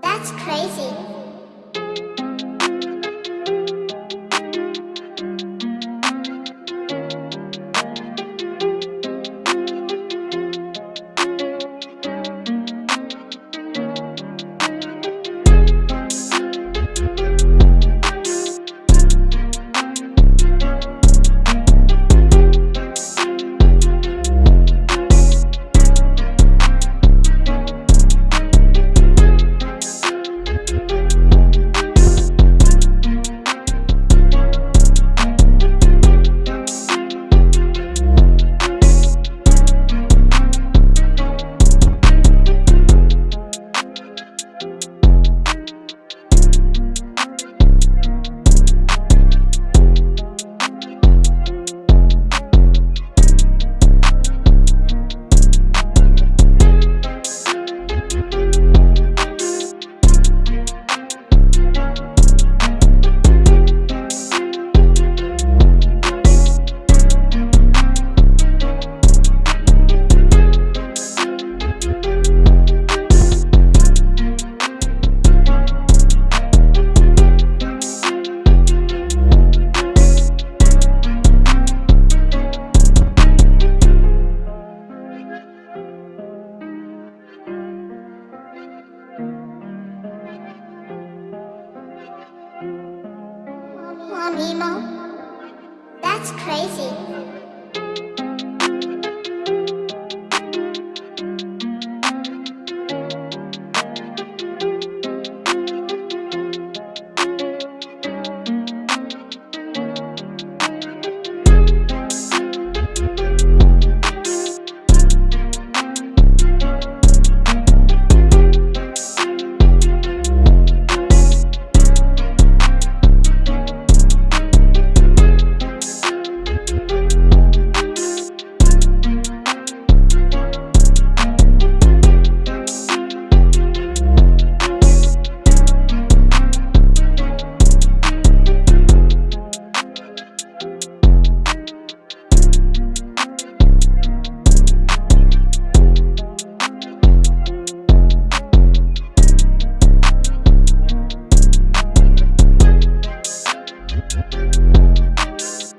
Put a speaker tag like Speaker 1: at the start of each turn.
Speaker 1: That's crazy. That's crazy. ピッ!